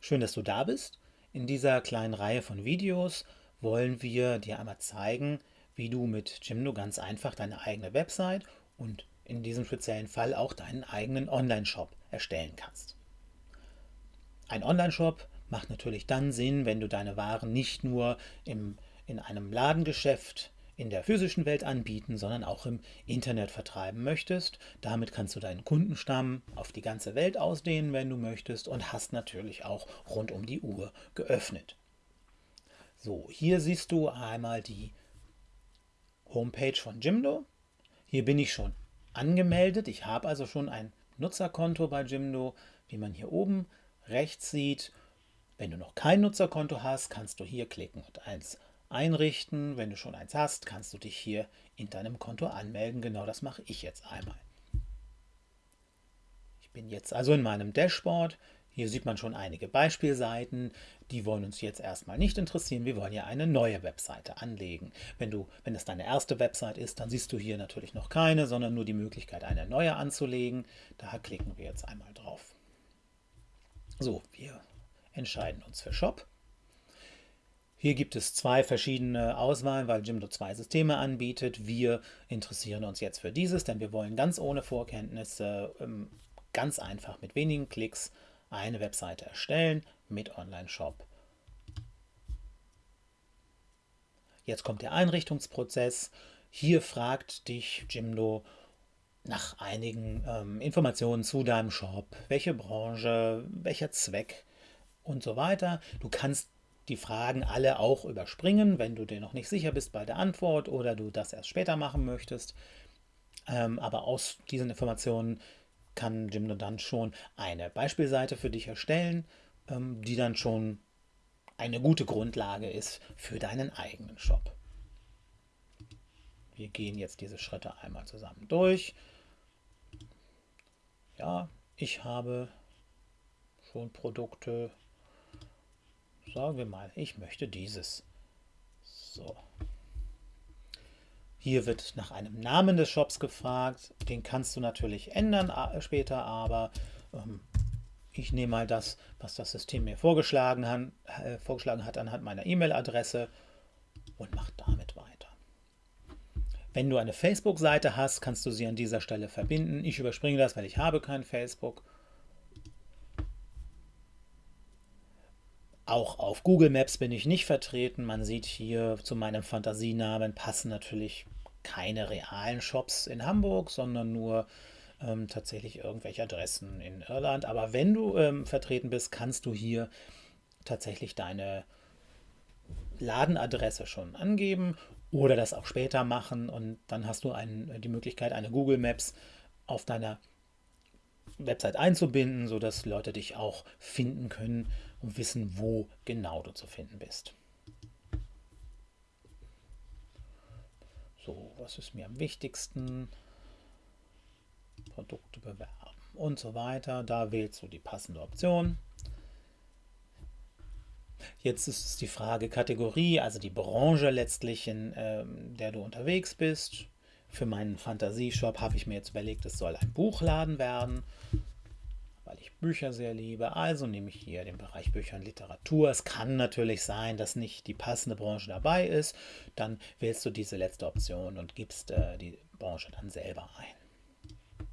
Schön, dass du da bist. In dieser kleinen Reihe von Videos wollen wir dir einmal zeigen, wie du mit Jimdo ganz einfach deine eigene Website und in diesem speziellen Fall auch deinen eigenen Online-Shop erstellen kannst. Ein Online-Shop macht natürlich dann Sinn, wenn du deine Waren nicht nur im, in einem Ladengeschäft in der physischen Welt anbieten, sondern auch im Internet vertreiben möchtest. Damit kannst du deinen Kundenstamm auf die ganze Welt ausdehnen, wenn du möchtest, und hast natürlich auch rund um die Uhr geöffnet. So, hier siehst du einmal die Homepage von Jimdo. Hier bin ich schon angemeldet. Ich habe also schon ein Nutzerkonto bei Jimdo, wie man hier oben rechts sieht. Wenn du noch kein Nutzerkonto hast, kannst du hier klicken und eins einrichten. Wenn du schon eins hast, kannst du dich hier in deinem Konto anmelden. Genau das mache ich jetzt einmal. Ich bin jetzt also in meinem Dashboard. Hier sieht man schon einige Beispielseiten. Die wollen uns jetzt erstmal nicht interessieren. Wir wollen ja eine neue Webseite anlegen. Wenn, du, wenn es deine erste Website ist, dann siehst du hier natürlich noch keine, sondern nur die Möglichkeit, eine neue anzulegen. Da klicken wir jetzt einmal drauf. So, wir entscheiden uns für Shop. Hier gibt es zwei verschiedene Auswahlen, weil Jimdo zwei Systeme anbietet. Wir interessieren uns jetzt für dieses, denn wir wollen ganz ohne Vorkenntnisse, ähm, ganz einfach mit wenigen Klicks eine Webseite erstellen mit Online-Shop. Jetzt kommt der Einrichtungsprozess. Hier fragt dich Jimdo nach einigen ähm, Informationen zu deinem Shop, welche Branche, welcher Zweck und so weiter. Du kannst die Fragen alle auch überspringen, wenn du dir noch nicht sicher bist bei der Antwort oder du das erst später machen möchtest. Ähm, aber aus diesen Informationen kann Jimdo dann schon eine Beispielseite für dich erstellen, ähm, die dann schon eine gute Grundlage ist für deinen eigenen Shop. Wir gehen jetzt diese Schritte einmal zusammen durch. Ja, ich habe schon Produkte Sagen wir mal, ich möchte dieses. So. Hier wird nach einem Namen des Shops gefragt. Den kannst du natürlich ändern später, aber ähm, ich nehme mal das, was das System mir vorgeschlagen hat, äh, vorgeschlagen hat anhand meiner E-Mail-Adresse und mache damit weiter. Wenn du eine Facebook-Seite hast, kannst du sie an dieser Stelle verbinden. Ich überspringe das, weil ich habe kein Facebook. Auch auf Google Maps bin ich nicht vertreten. Man sieht hier zu meinem Fantasienamen passen natürlich keine realen Shops in Hamburg, sondern nur ähm, tatsächlich irgendwelche Adressen in Irland. Aber wenn du ähm, vertreten bist, kannst du hier tatsächlich deine Ladenadresse schon angeben oder das auch später machen und dann hast du ein, die Möglichkeit, eine Google Maps auf deiner Website einzubinden, sodass Leute dich auch finden können und wissen, wo genau du zu finden bist. So, was ist mir am wichtigsten? Produkte bewerben und so weiter. Da wählst du die passende Option. Jetzt ist es die Frage Kategorie, also die Branche letztlich, in äh, der du unterwegs bist. Für meinen Fantasieshop habe ich mir jetzt überlegt, es soll ein Buchladen werden weil ich Bücher sehr liebe. Also nehme ich hier den Bereich Bücher und Literatur. Es kann natürlich sein, dass nicht die passende Branche dabei ist. Dann wählst du diese letzte Option und gibst äh, die Branche dann selber ein.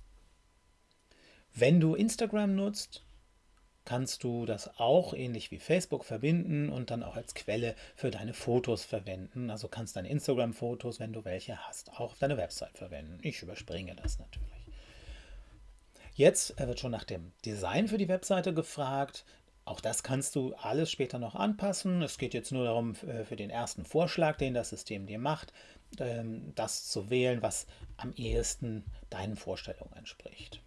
Wenn du Instagram nutzt, kannst du das auch ähnlich wie Facebook verbinden und dann auch als Quelle für deine Fotos verwenden. Also kannst deine Instagram-Fotos, wenn du welche hast, auch auf deine Website verwenden. Ich überspringe das natürlich. Jetzt wird schon nach dem Design für die Webseite gefragt. Auch das kannst du alles später noch anpassen. Es geht jetzt nur darum, äh, für den ersten Vorschlag, den das System dir macht, ähm, das zu wählen, was am ehesten deinen Vorstellungen entspricht.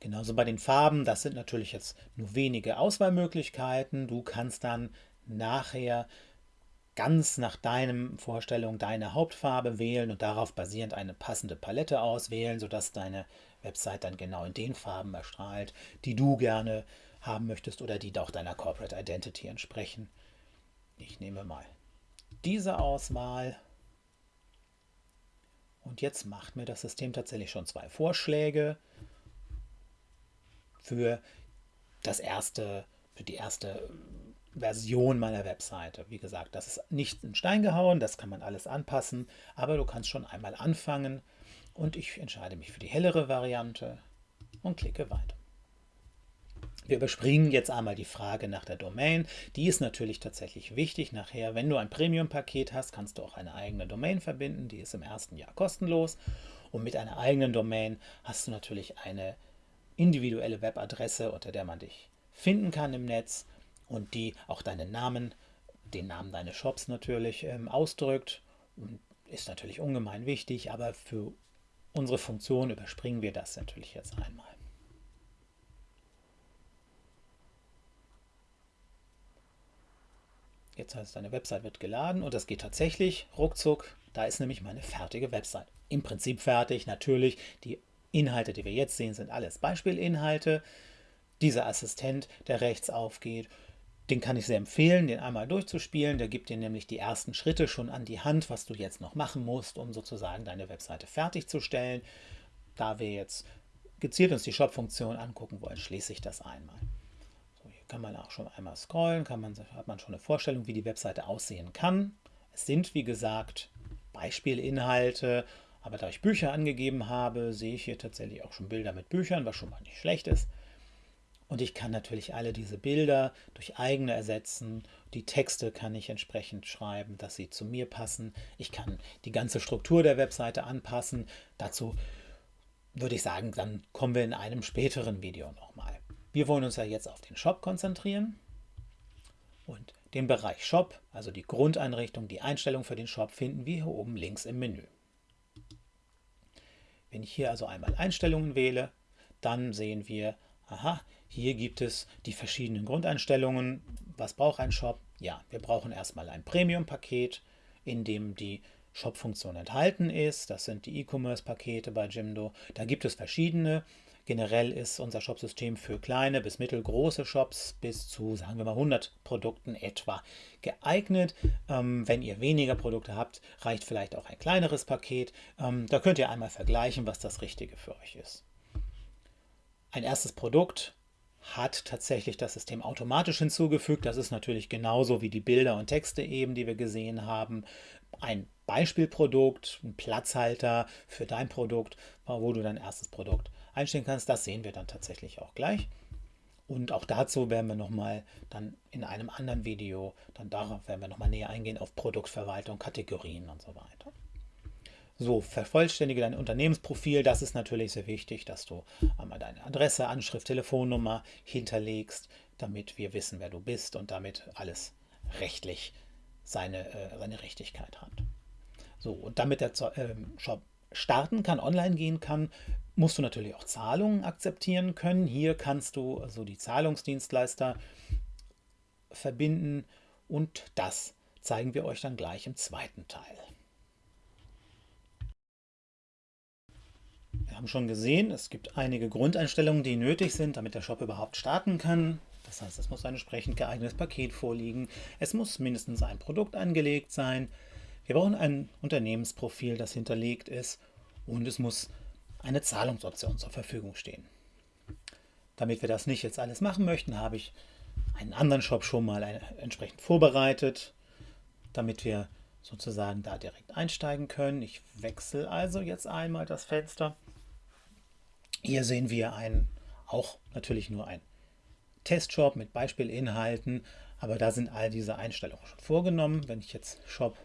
Genauso bei den Farben, das sind natürlich jetzt nur wenige Auswahlmöglichkeiten. Du kannst dann nachher ganz nach deinen Vorstellungen deine Hauptfarbe wählen und darauf basierend eine passende Palette auswählen, sodass deine Website dann genau in den Farben erstrahlt, die du gerne haben möchtest oder die auch deiner Corporate Identity entsprechen. Ich nehme mal diese Auswahl und jetzt macht mir das System tatsächlich schon zwei Vorschläge für das erste, für die erste Version meiner Webseite. Wie gesagt, das ist nicht in Stein gehauen, das kann man alles anpassen, aber du kannst schon einmal anfangen und ich entscheide mich für die hellere Variante und klicke weiter. Wir überspringen jetzt einmal die Frage nach der Domain. Die ist natürlich tatsächlich wichtig. Nachher, wenn du ein Premium-Paket hast, kannst du auch eine eigene Domain verbinden. Die ist im ersten Jahr kostenlos. Und mit einer eigenen Domain hast du natürlich eine individuelle Webadresse, unter der man dich finden kann im Netz und die auch deinen Namen, den Namen deines Shops natürlich ähm, ausdrückt. Und ist natürlich ungemein wichtig, aber für unsere Funktion überspringen wir das natürlich jetzt einmal. Jetzt heißt es, deine Website wird geladen und das geht tatsächlich ruckzuck. Da ist nämlich meine fertige Website. Im Prinzip fertig, natürlich. Die Inhalte, die wir jetzt sehen, sind alles Beispielinhalte. Dieser Assistent, der rechts aufgeht, den kann ich sehr empfehlen, den einmal durchzuspielen. Der gibt dir nämlich die ersten Schritte schon an die Hand, was du jetzt noch machen musst, um sozusagen deine Webseite fertigzustellen. Da wir jetzt gezielt uns die Shop-Funktion angucken wollen, schließe ich das einmal kann man auch schon einmal scrollen, kann man, hat man schon eine Vorstellung, wie die Webseite aussehen kann. Es sind, wie gesagt, Beispielinhalte, aber da ich Bücher angegeben habe, sehe ich hier tatsächlich auch schon Bilder mit Büchern, was schon mal nicht schlecht ist. Und ich kann natürlich alle diese Bilder durch eigene ersetzen. Die Texte kann ich entsprechend schreiben, dass sie zu mir passen. Ich kann die ganze Struktur der Webseite anpassen. Dazu würde ich sagen, dann kommen wir in einem späteren Video nochmal. Wir wollen uns ja jetzt auf den Shop konzentrieren und den Bereich Shop, also die Grundeinrichtung, die Einstellung für den Shop, finden wir hier oben links im Menü. Wenn ich hier also einmal Einstellungen wähle, dann sehen wir, aha, hier gibt es die verschiedenen Grundeinstellungen. Was braucht ein Shop? Ja, wir brauchen erstmal ein Premium-Paket, in dem die Shop-Funktion enthalten ist. Das sind die E-Commerce-Pakete bei Jimdo. Da gibt es verschiedene. Generell ist unser Shopsystem für kleine bis mittelgroße Shops bis zu, sagen wir mal, 100 Produkten etwa geeignet. Ähm, wenn ihr weniger Produkte habt, reicht vielleicht auch ein kleineres Paket. Ähm, da könnt ihr einmal vergleichen, was das Richtige für euch ist. Ein erstes Produkt hat tatsächlich das System automatisch hinzugefügt. Das ist natürlich genauso wie die Bilder und Texte eben, die wir gesehen haben. Ein Beispielprodukt, ein Platzhalter für dein Produkt, wo du dein erstes Produkt einstellen kannst. Das sehen wir dann tatsächlich auch gleich. Und auch dazu werden wir nochmal dann in einem anderen Video, dann darauf werden wir nochmal näher eingehen auf Produktverwaltung, Kategorien und so weiter. So, vervollständige dein Unternehmensprofil. Das ist natürlich sehr wichtig, dass du einmal deine Adresse, Anschrift, Telefonnummer hinterlegst, damit wir wissen, wer du bist und damit alles rechtlich seine, äh, seine Richtigkeit hat. So, und damit der äh, Shop starten kann, online gehen kann, musst du natürlich auch Zahlungen akzeptieren können. Hier kannst du also die Zahlungsdienstleister verbinden und das zeigen wir euch dann gleich im zweiten Teil. Wir haben schon gesehen, es gibt einige Grundeinstellungen, die nötig sind, damit der Shop überhaupt starten kann. Das heißt, es muss ein entsprechend geeignetes Paket vorliegen. Es muss mindestens ein Produkt angelegt sein. Wir brauchen ein Unternehmensprofil, das hinterlegt ist und es muss eine Zahlungsoption zur Verfügung stehen. Damit wir das nicht jetzt alles machen möchten, habe ich einen anderen Shop schon mal entsprechend vorbereitet, damit wir sozusagen da direkt einsteigen können. Ich wechsle also jetzt einmal das Fenster. Hier sehen wir einen, auch natürlich nur ein Testshop mit Beispielinhalten, aber da sind all diese Einstellungen schon vorgenommen. Wenn ich jetzt Shop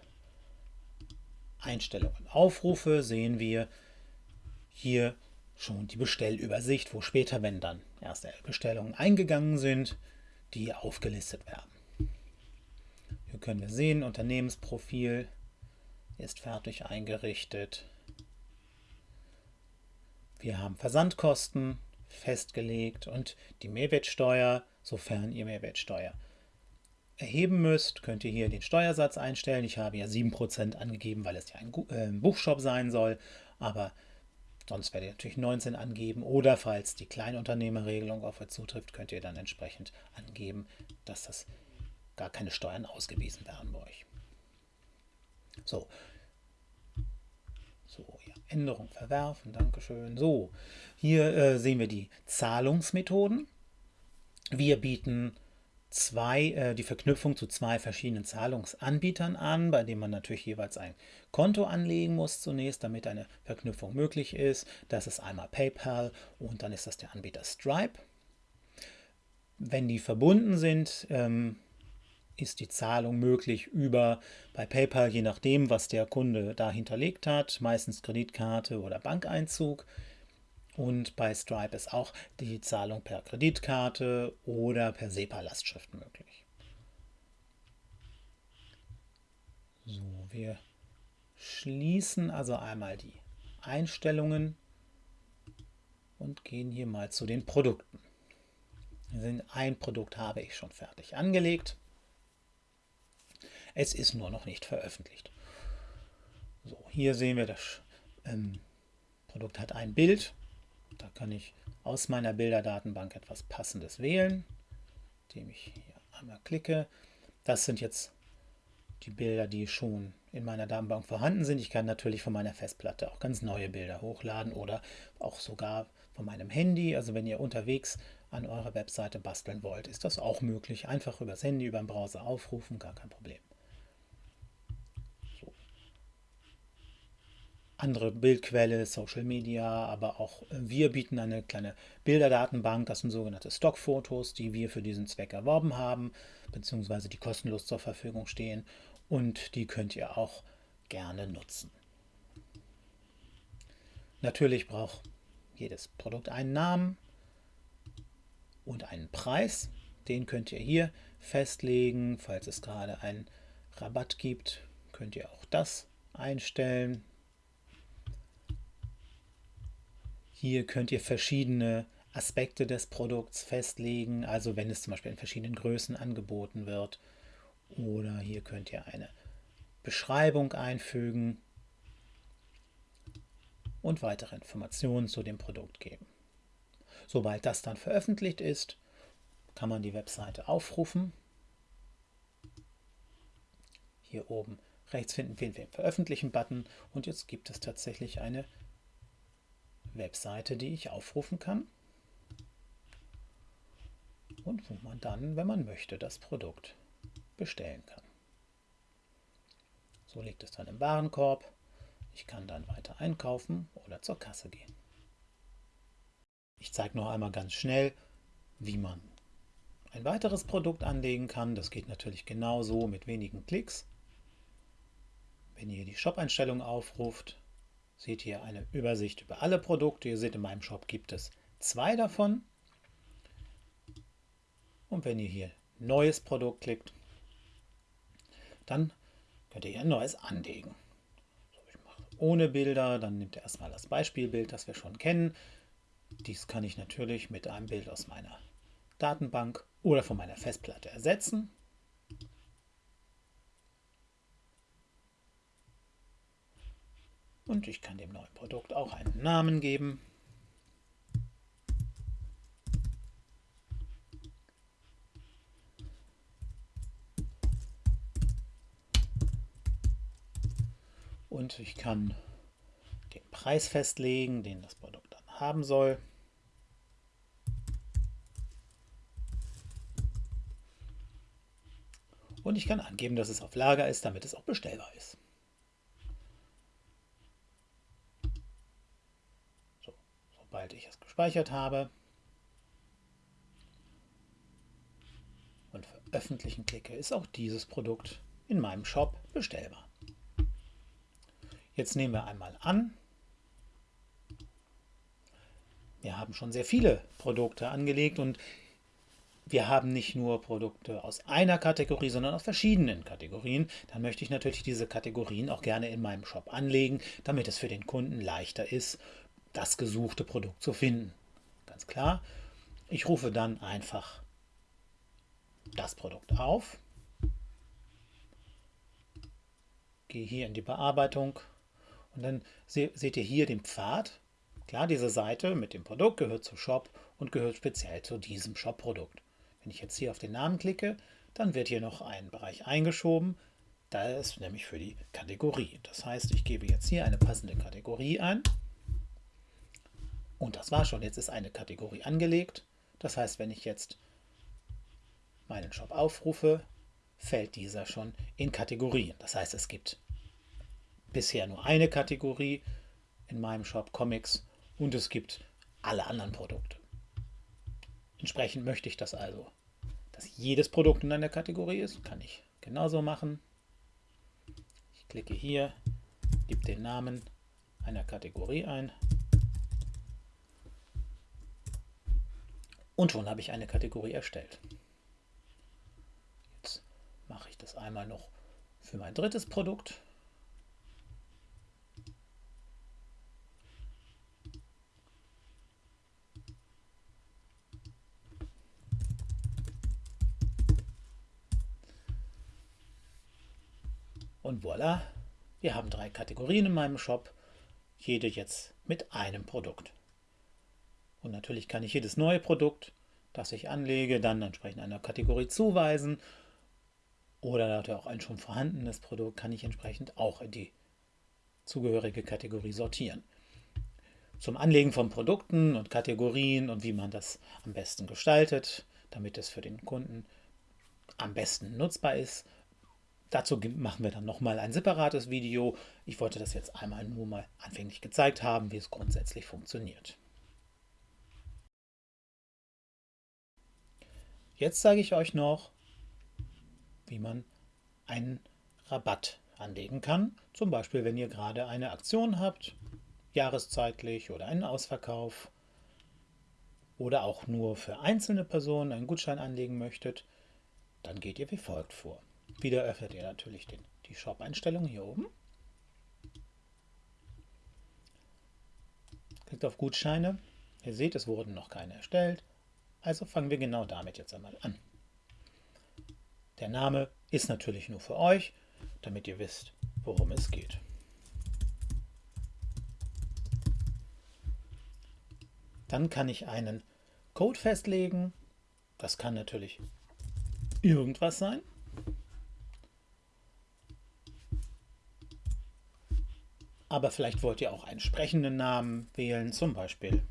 Einstellungen aufrufe, sehen wir, hier schon die Bestellübersicht, wo später, wenn dann erste Bestellungen eingegangen sind, die aufgelistet werden. Hier können wir sehen, Unternehmensprofil ist fertig eingerichtet. Wir haben Versandkosten festgelegt und die Mehrwertsteuer, sofern ihr Mehrwertsteuer erheben müsst, könnt ihr hier den Steuersatz einstellen. Ich habe ja 7% angegeben, weil es ja ein äh, Buchshop sein soll, aber Sonst werdet ihr natürlich 19 angeben oder falls die Kleinunternehmerregelung auf euch zutrifft, könnt ihr dann entsprechend angeben, dass das gar keine Steuern ausgewiesen werden bei euch. So. So, ja, Änderung verwerfen, Dankeschön. So, hier äh, sehen wir die Zahlungsmethoden. Wir bieten zwei, äh, die Verknüpfung zu zwei verschiedenen Zahlungsanbietern an, bei denen man natürlich jeweils ein Konto anlegen muss zunächst, damit eine Verknüpfung möglich ist. Das ist einmal PayPal und dann ist das der Anbieter Stripe. Wenn die verbunden sind, ähm, ist die Zahlung möglich über bei PayPal, je nachdem, was der Kunde da hinterlegt hat, meistens Kreditkarte oder Bankeinzug. Und bei Stripe ist auch die Zahlung per Kreditkarte oder per SEPA-Lastschrift möglich. So, wir schließen also einmal die Einstellungen und gehen hier mal zu den Produkten. Ein Produkt habe ich schon fertig angelegt. Es ist nur noch nicht veröffentlicht. So, hier sehen wir, das ähm, Produkt hat ein Bild. Da kann ich aus meiner Bilderdatenbank etwas Passendes wählen, indem ich hier einmal klicke. Das sind jetzt die Bilder, die schon in meiner Datenbank vorhanden sind. Ich kann natürlich von meiner Festplatte auch ganz neue Bilder hochladen oder auch sogar von meinem Handy. Also wenn ihr unterwegs an eurer Webseite basteln wollt, ist das auch möglich. Einfach übers Handy, über den Browser aufrufen, gar kein Problem. Andere Bildquelle, Social Media, aber auch äh, wir bieten eine kleine Bilderdatenbank, das sind sogenannte Stockfotos, die wir für diesen Zweck erworben haben, beziehungsweise die kostenlos zur Verfügung stehen und die könnt ihr auch gerne nutzen. Natürlich braucht jedes Produkt einen Namen und einen Preis. Den könnt ihr hier festlegen. Falls es gerade einen Rabatt gibt, könnt ihr auch das einstellen. Hier könnt ihr verschiedene Aspekte des Produkts festlegen, also wenn es zum Beispiel in verschiedenen Größen angeboten wird. Oder hier könnt ihr eine Beschreibung einfügen und weitere Informationen zu dem Produkt geben. Sobald das dann veröffentlicht ist, kann man die Webseite aufrufen. Hier oben rechts finden wir den Veröffentlichen-Button und jetzt gibt es tatsächlich eine Webseite, die ich aufrufen kann und wo man dann, wenn man möchte, das Produkt bestellen kann. So liegt es dann im Warenkorb. Ich kann dann weiter einkaufen oder zur Kasse gehen. Ich zeige noch einmal ganz schnell, wie man ein weiteres Produkt anlegen kann. Das geht natürlich genauso mit wenigen Klicks. Wenn ihr die Shop-Einstellung aufruft, seht ihr eine Übersicht über alle Produkte. Ihr seht, in meinem Shop gibt es zwei davon. Und wenn ihr hier Neues Produkt klickt, dann könnt ihr hier ein neues anlegen. Ich mache ohne Bilder, dann nimmt ihr erstmal das Beispielbild, das wir schon kennen. Dies kann ich natürlich mit einem Bild aus meiner Datenbank oder von meiner Festplatte ersetzen. Und ich kann dem neuen Produkt auch einen Namen geben. Und ich kann den Preis festlegen, den das Produkt dann haben soll. Und ich kann angeben, dass es auf Lager ist, damit es auch bestellbar ist. Sobald ich es gespeichert habe und veröffentlichen klicke, ist auch dieses Produkt in meinem Shop bestellbar. Jetzt nehmen wir einmal an, wir haben schon sehr viele Produkte angelegt und wir haben nicht nur Produkte aus einer Kategorie, sondern aus verschiedenen Kategorien. Dann möchte ich natürlich diese Kategorien auch gerne in meinem Shop anlegen, damit es für den Kunden leichter ist, das gesuchte Produkt zu finden. Ganz klar. Ich rufe dann einfach das Produkt auf, gehe hier in die Bearbeitung und dann seht ihr hier den Pfad. Klar, diese Seite mit dem Produkt gehört zu Shop und gehört speziell zu diesem Shop-Produkt. Wenn ich jetzt hier auf den Namen klicke, dann wird hier noch ein Bereich eingeschoben. Da ist nämlich für die Kategorie. Das heißt, ich gebe jetzt hier eine passende Kategorie ein. Und das war schon. Jetzt ist eine Kategorie angelegt. Das heißt, wenn ich jetzt meinen Shop aufrufe, fällt dieser schon in Kategorien. Das heißt, es gibt bisher nur eine Kategorie in meinem Shop Comics und es gibt alle anderen Produkte. Entsprechend möchte ich das also, dass jedes Produkt in einer Kategorie ist. Kann ich genauso machen. Ich klicke hier, gebe den Namen einer Kategorie ein und schon habe ich eine Kategorie erstellt. Jetzt mache ich das einmal noch für mein drittes Produkt. Und voilà, wir haben drei Kategorien in meinem Shop, jede jetzt mit einem Produkt. Und natürlich kann ich jedes neue Produkt, das ich anlege, dann entsprechend einer Kategorie zuweisen. Oder auch ein schon vorhandenes Produkt kann ich entsprechend auch in die zugehörige Kategorie sortieren. Zum Anlegen von Produkten und Kategorien und wie man das am besten gestaltet, damit es für den Kunden am besten nutzbar ist, Dazu machen wir dann nochmal ein separates Video. Ich wollte das jetzt einmal nur mal anfänglich gezeigt haben, wie es grundsätzlich funktioniert. Jetzt zeige ich euch noch, wie man einen Rabatt anlegen kann. Zum Beispiel, wenn ihr gerade eine Aktion habt, jahreszeitlich oder einen Ausverkauf oder auch nur für einzelne Personen einen Gutschein anlegen möchtet, dann geht ihr wie folgt vor. Wieder öffnet ihr natürlich den, die Shop-Einstellung hier oben. Klickt auf Gutscheine. Ihr seht, es wurden noch keine erstellt. Also fangen wir genau damit jetzt einmal an. Der Name ist natürlich nur für euch, damit ihr wisst, worum es geht. Dann kann ich einen Code festlegen. Das kann natürlich irgendwas sein. Aber vielleicht wollt ihr auch einen sprechenden Namen wählen, zum Beispiel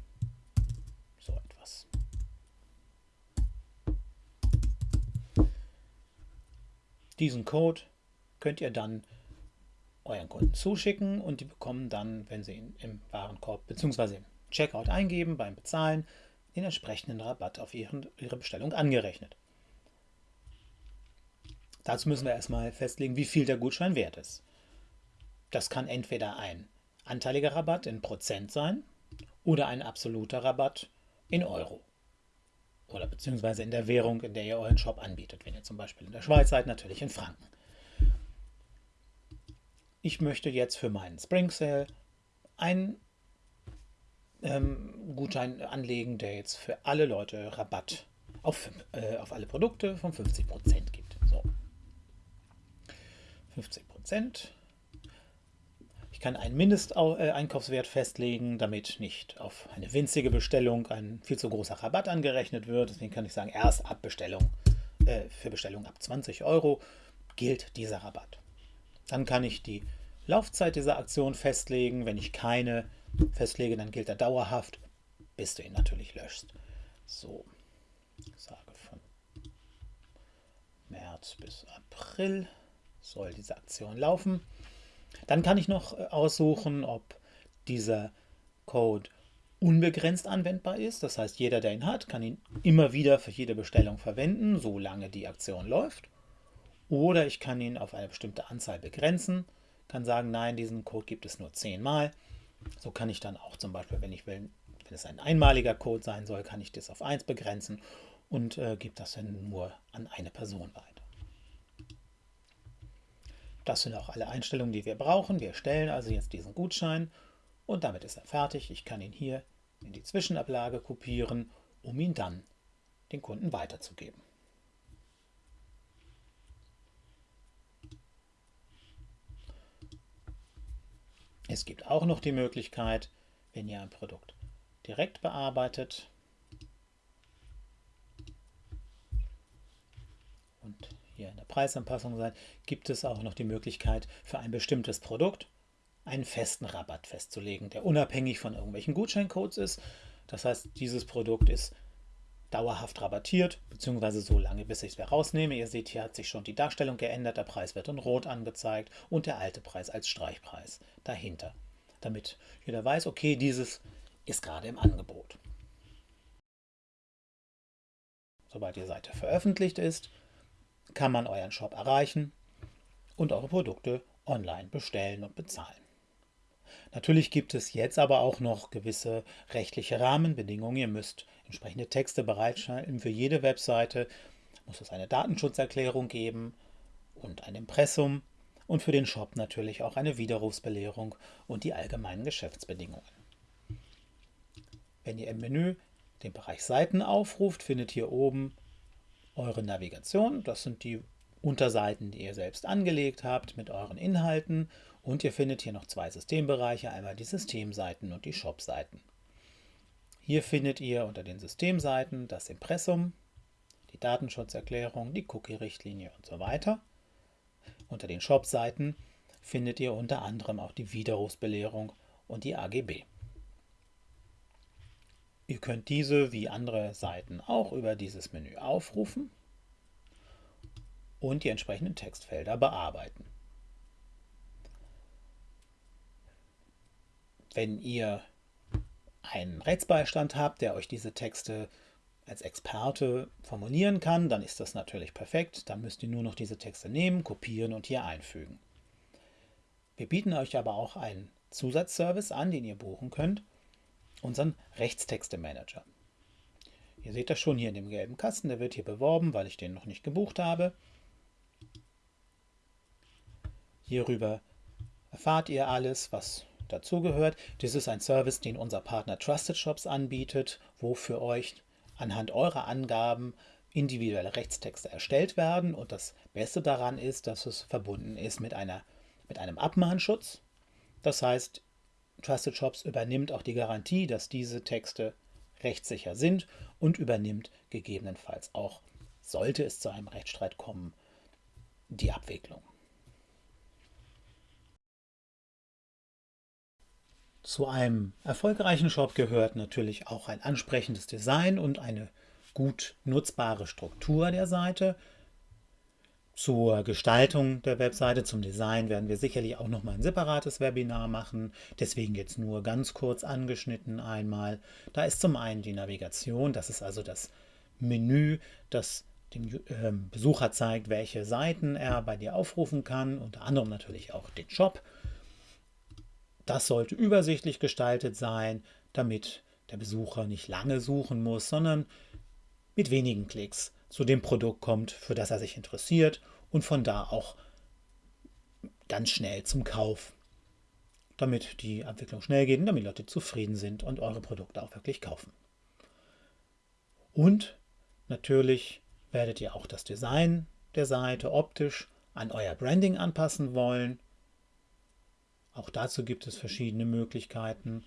Diesen Code könnt ihr dann euren Kunden zuschicken und die bekommen dann, wenn sie ihn im Warenkorb bzw. im Checkout eingeben, beim Bezahlen, den entsprechenden Rabatt auf ihren, ihre Bestellung angerechnet. Dazu müssen wir erstmal festlegen, wie viel der Gutschein wert ist. Das kann entweder ein anteiliger Rabatt in Prozent sein oder ein absoluter Rabatt in Euro. Oder beziehungsweise in der Währung, in der ihr euren Shop anbietet. Wenn ihr zum Beispiel in der Schweiz seid, natürlich in Franken. Ich möchte jetzt für meinen Spring Sale einen ähm, Gutschein anlegen, der jetzt für alle Leute Rabatt auf, äh, auf alle Produkte von 50% gibt. So. 50% kann einen Mindesteinkaufswert festlegen, damit nicht auf eine winzige Bestellung ein viel zu großer Rabatt angerechnet wird. Deswegen kann ich sagen, erst ab Bestellung, äh, für Bestellung ab 20 Euro gilt dieser Rabatt. Dann kann ich die Laufzeit dieser Aktion festlegen. Wenn ich keine festlege, dann gilt er dauerhaft, bis du ihn natürlich löschst. So, ich sage von März bis April soll diese Aktion laufen. Dann kann ich noch äh, aussuchen, ob dieser Code unbegrenzt anwendbar ist. Das heißt, jeder, der ihn hat, kann ihn immer wieder für jede Bestellung verwenden, solange die Aktion läuft. Oder ich kann ihn auf eine bestimmte Anzahl begrenzen, kann sagen, nein, diesen Code gibt es nur zehnmal. So kann ich dann auch zum Beispiel, wenn ich will, wenn es ein einmaliger Code sein soll, kann ich das auf 1 begrenzen und äh, gebe das dann nur an eine Person weiter. Das sind auch alle Einstellungen, die wir brauchen. Wir erstellen also jetzt diesen Gutschein und damit ist er fertig. Ich kann ihn hier in die Zwischenablage kopieren, um ihn dann den Kunden weiterzugeben. Es gibt auch noch die Möglichkeit, wenn ihr ein Produkt direkt bearbeitet hier in der Preisanpassung seid, gibt es auch noch die Möglichkeit für ein bestimmtes Produkt einen festen Rabatt festzulegen, der unabhängig von irgendwelchen Gutscheincodes ist. Das heißt, dieses Produkt ist dauerhaft rabattiert, beziehungsweise so lange, bis ich es wieder rausnehme. Ihr seht, hier hat sich schon die Darstellung geändert, der Preis wird in Rot angezeigt und der alte Preis als Streichpreis dahinter, damit jeder weiß, okay, dieses ist gerade im Angebot. Sobald die Seite veröffentlicht ist, kann man euren Shop erreichen und eure Produkte online bestellen und bezahlen. Natürlich gibt es jetzt aber auch noch gewisse rechtliche Rahmenbedingungen. Ihr müsst entsprechende Texte bereitstellen. Für jede Webseite muss es eine Datenschutzerklärung geben und ein Impressum und für den Shop natürlich auch eine Widerrufsbelehrung und die allgemeinen Geschäftsbedingungen. Wenn ihr im Menü den Bereich Seiten aufruft, findet ihr oben eure Navigation. Das sind die Unterseiten, die ihr selbst angelegt habt mit euren Inhalten. Und ihr findet hier noch zwei Systembereiche, einmal die Systemseiten und die Shop-Seiten. Hier findet ihr unter den Systemseiten das Impressum, die Datenschutzerklärung, die Cookie-Richtlinie und so weiter. Unter den Shop-Seiten findet ihr unter anderem auch die Widerrufsbelehrung und die AGB. Ihr könnt diese wie andere Seiten auch über dieses Menü aufrufen und die entsprechenden Textfelder bearbeiten. Wenn ihr einen Rechtsbeistand habt, der euch diese Texte als Experte formulieren kann, dann ist das natürlich perfekt. Dann müsst ihr nur noch diese Texte nehmen, kopieren und hier einfügen. Wir bieten euch aber auch einen Zusatzservice an, den ihr buchen könnt unseren Rechtstexte-Manager. Ihr seht das schon hier in dem gelben Kasten, der wird hier beworben, weil ich den noch nicht gebucht habe. Hierüber erfahrt ihr alles, was dazugehört. Dies ist ein Service, den unser Partner Trusted Shops anbietet, wo für euch anhand eurer Angaben individuelle Rechtstexte erstellt werden. Und das Beste daran ist, dass es verbunden ist mit, einer, mit einem Abmahnschutz. Das heißt, Trusted Shops übernimmt auch die Garantie, dass diese Texte rechtssicher sind und übernimmt gegebenenfalls auch, sollte es zu einem Rechtsstreit kommen, die Abwicklung. Zu einem erfolgreichen Shop gehört natürlich auch ein ansprechendes Design und eine gut nutzbare Struktur der Seite. Zur Gestaltung der Webseite, zum Design werden wir sicherlich auch noch mal ein separates Webinar machen. Deswegen jetzt nur ganz kurz angeschnitten einmal. Da ist zum einen die Navigation, das ist also das Menü, das dem ähm, Besucher zeigt, welche Seiten er bei dir aufrufen kann, unter anderem natürlich auch den Shop. Das sollte übersichtlich gestaltet sein, damit der Besucher nicht lange suchen muss, sondern mit wenigen Klicks zu dem Produkt kommt, für das er sich interessiert und von da auch ganz schnell zum Kauf, damit die Abwicklung schnell geht und damit Leute zufrieden sind und eure Produkte auch wirklich kaufen. Und natürlich werdet ihr auch das Design der Seite optisch an euer Branding anpassen wollen. Auch dazu gibt es verschiedene Möglichkeiten.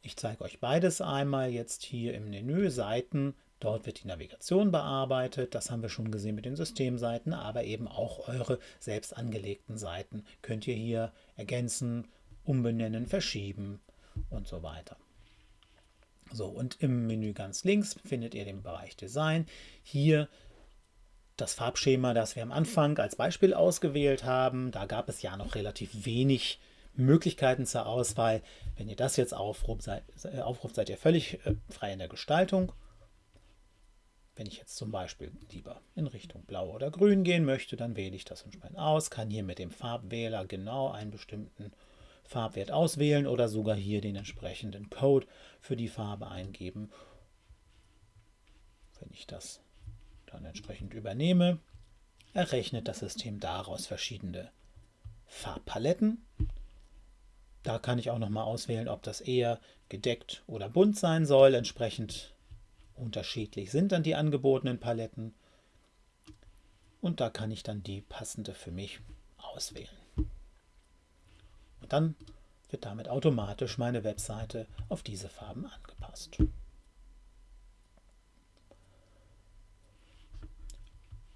Ich zeige euch beides einmal jetzt hier im Menü Seiten Dort wird die Navigation bearbeitet, das haben wir schon gesehen mit den Systemseiten, aber eben auch eure selbst angelegten Seiten könnt ihr hier ergänzen, umbenennen, verschieben und so weiter. So, und im Menü ganz links findet ihr den Bereich Design. Hier das Farbschema, das wir am Anfang als Beispiel ausgewählt haben. Da gab es ja noch relativ wenig Möglichkeiten zur Auswahl. Wenn ihr das jetzt aufruft, seid, äh, aufruft, seid ihr völlig äh, frei in der Gestaltung. Wenn ich jetzt zum Beispiel lieber in Richtung Blau oder Grün gehen möchte, dann wähle ich das entsprechend aus, kann hier mit dem Farbwähler genau einen bestimmten Farbwert auswählen oder sogar hier den entsprechenden Code für die Farbe eingeben. Wenn ich das dann entsprechend übernehme, errechnet das System daraus verschiedene Farbpaletten. Da kann ich auch noch mal auswählen, ob das eher gedeckt oder bunt sein soll. Entsprechend Unterschiedlich sind dann die angebotenen Paletten und da kann ich dann die passende für mich auswählen. Und dann wird damit automatisch meine Webseite auf diese Farben angepasst.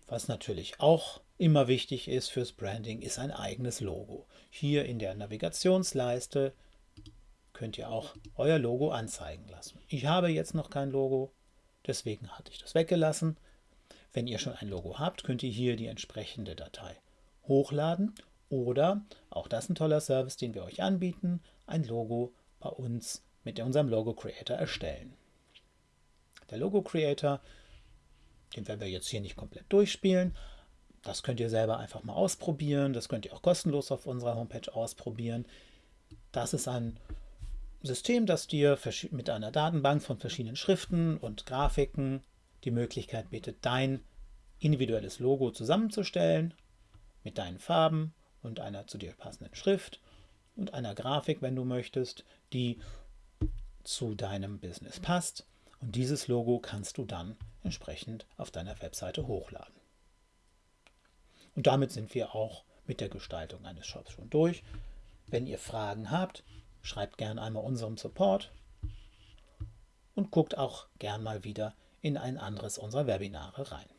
Was natürlich auch immer wichtig ist fürs Branding, ist ein eigenes Logo. Hier in der Navigationsleiste könnt ihr auch euer Logo anzeigen lassen. Ich habe jetzt noch kein Logo, deswegen hatte ich das weggelassen. Wenn ihr schon ein Logo habt, könnt ihr hier die entsprechende Datei hochladen oder, auch das ein toller Service, den wir euch anbieten, ein Logo bei uns mit unserem Logo Creator erstellen. Der Logo Creator, den werden wir jetzt hier nicht komplett durchspielen. Das könnt ihr selber einfach mal ausprobieren. Das könnt ihr auch kostenlos auf unserer Homepage ausprobieren. Das ist ein System, das dir mit einer Datenbank von verschiedenen Schriften und Grafiken die Möglichkeit bietet, dein individuelles Logo zusammenzustellen mit deinen Farben und einer zu dir passenden Schrift und einer Grafik, wenn du möchtest, die zu deinem Business passt. Und dieses Logo kannst du dann entsprechend auf deiner Webseite hochladen. Und damit sind wir auch mit der Gestaltung eines Shops schon durch. Wenn ihr Fragen habt, schreibt gern einmal unserem Support und guckt auch gern mal wieder in ein anderes unserer Webinare rein.